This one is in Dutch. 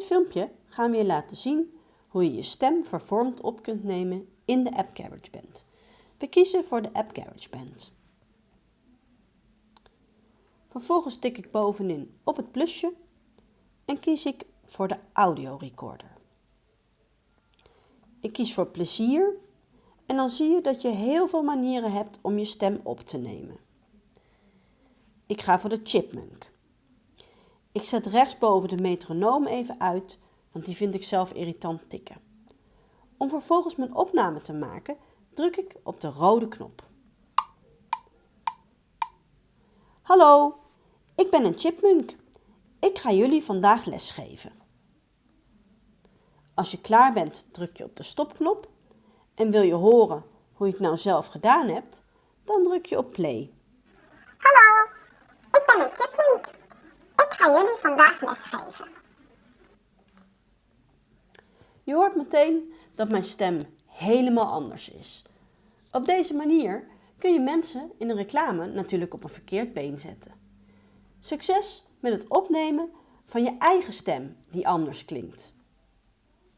dit filmpje gaan we je laten zien hoe je je stem vervormd op kunt nemen in de app GarageBand. We kiezen voor de app GarageBand. Vervolgens tik ik bovenin op het plusje en kies ik voor de audio recorder. Ik kies voor plezier en dan zie je dat je heel veel manieren hebt om je stem op te nemen. Ik ga voor de chipmunk. Ik zet rechtsboven de metronoom even uit, want die vind ik zelf irritant tikken. Om vervolgens mijn opname te maken, druk ik op de rode knop. Hallo, ik ben een chipmunk. Ik ga jullie vandaag lesgeven. Als je klaar bent, druk je op de stopknop en wil je horen hoe je het nou zelf gedaan hebt, dan druk je op play. Hallo, ik ben een chipmunk. Ik ga jullie vandaag lesgeven. Je hoort meteen dat mijn stem helemaal anders is. Op deze manier kun je mensen in een reclame natuurlijk op een verkeerd been zetten. Succes met het opnemen van je eigen stem die anders klinkt.